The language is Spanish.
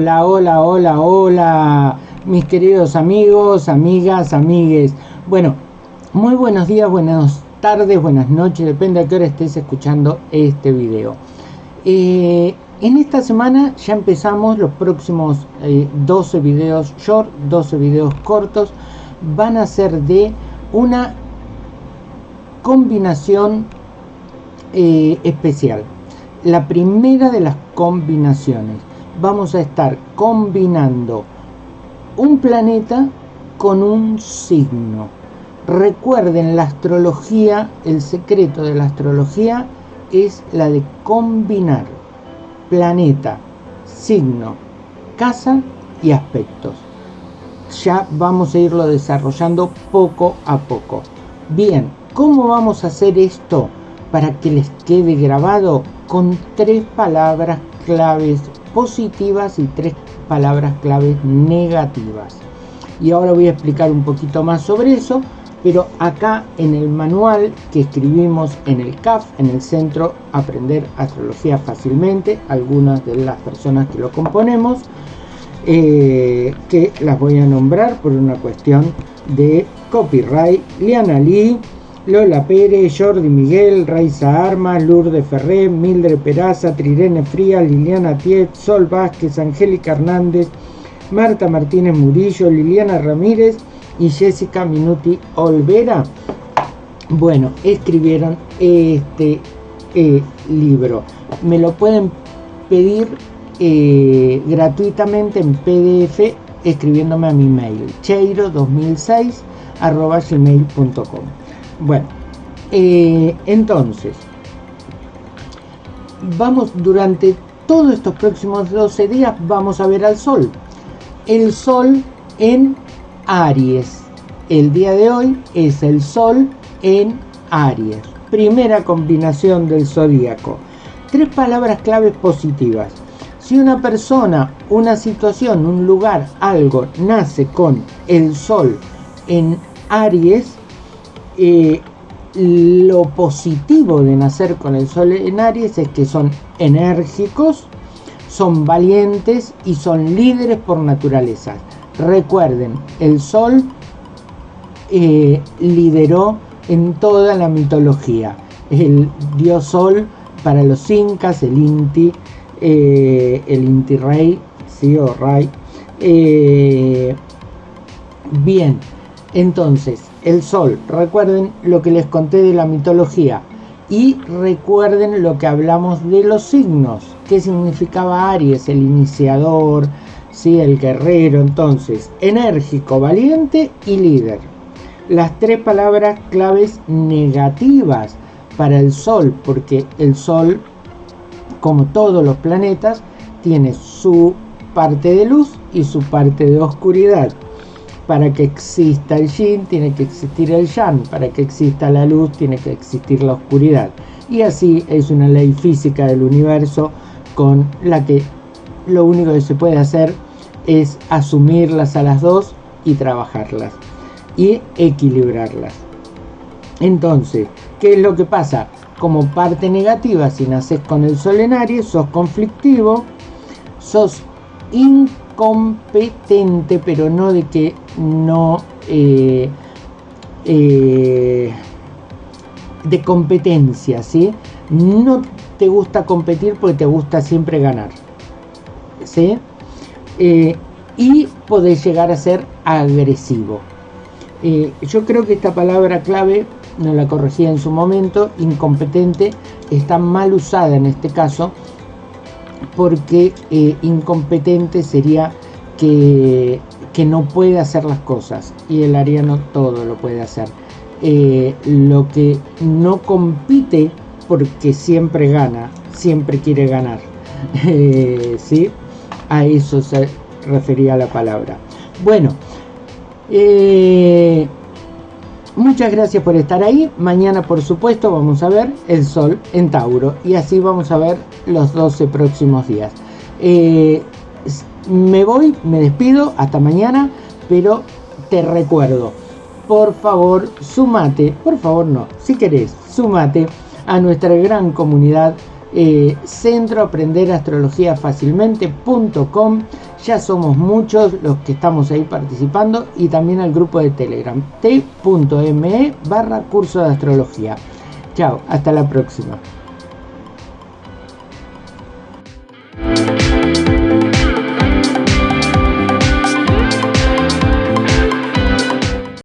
Hola, hola, hola, hola, mis queridos amigos, amigas, amigues. Bueno, muy buenos días, buenas tardes, buenas noches, depende a qué hora estés escuchando este video. Eh, en esta semana ya empezamos los próximos 12 eh, videos short, 12 videos cortos. Van a ser de una combinación eh, especial. La primera de las combinaciones vamos a estar combinando un planeta con un signo. Recuerden, la astrología, el secreto de la astrología es la de combinar planeta, signo, casa y aspectos. Ya vamos a irlo desarrollando poco a poco. Bien, ¿cómo vamos a hacer esto para que les quede grabado? Con tres palabras claves positivas y tres palabras claves negativas. Y ahora voy a explicar un poquito más sobre eso, pero acá en el manual que escribimos en el CAF, en el Centro Aprender Astrología Fácilmente, algunas de las personas que lo componemos, eh, que las voy a nombrar por una cuestión de copyright, Liana Lee, Lola Pérez, Jordi Miguel, Raiza Armas, Lourdes Ferré, Mildred Peraza, Trirene Fría, Liliana Tiet, Sol Vázquez, Angélica Hernández, Marta Martínez Murillo, Liliana Ramírez y Jessica Minuti Olvera. Bueno, escribieron este eh, libro. Me lo pueden pedir eh, gratuitamente en PDF escribiéndome a mi mail cheiro2006 gmail.com bueno, eh, entonces, vamos durante todos estos próximos 12 días, vamos a ver al Sol. El Sol en Aries. El día de hoy es el Sol en Aries. Primera combinación del zodíaco. Tres palabras claves positivas. Si una persona, una situación, un lugar, algo nace con el Sol en Aries, eh, lo positivo de nacer con el sol en Aries es que son enérgicos, son valientes y son líderes por naturaleza. Recuerden, el sol eh, lideró en toda la mitología. El dios sol para los incas, el Inti, eh, el Inti Rey, sí o Ray. bien, entonces, el sol. Recuerden lo que les conté de la mitología. Y recuerden lo que hablamos de los signos. ¿Qué significaba Aries? El iniciador, ¿sí? el guerrero. Entonces, enérgico, valiente y líder. Las tres palabras claves negativas para el Sol, porque el Sol, como todos los planetas, tiene su parte de luz y su parte de oscuridad para que exista el yin tiene que existir el yang, para que exista la luz tiene que existir la oscuridad. Y así es una ley física del universo con la que lo único que se puede hacer es asumirlas a las dos y trabajarlas y equilibrarlas. Entonces, ¿qué es lo que pasa? Como parte negativa, si naces con el sol en Aries, sos conflictivo, sos incompetente, pero no de que no eh, eh, de competencia, ¿sí? No te gusta competir porque te gusta siempre ganar, ¿sí? Eh, y podés llegar a ser agresivo. yo creo que esta palabra clave, no la corregí en su momento, incompetente, está mal usada en este caso, porque incompetente sería que que no puede hacer las cosas y el ariano todo lo puede hacer. Eh, lo que no compite porque siempre gana, siempre quiere ganar. Eh, ¿sí? A eso se refería la palabra. Bueno, eh, muchas gracias por estar ahí. Mañana, por supuesto, vamos a ver el sol en Tauro y así vamos a ver los 12 próximos días me voy, me despido, hasta mañana, pero te recuerdo, por favor, sumate, por favor no, si querés, sumate a nuestra gran comunidad eh, centro aprender astrología fácilmente.com. Ya somos muchos los que estamos ahí participando y también al grupo de Telegram t.me barra curso de astrología. Chao, hasta la próxima.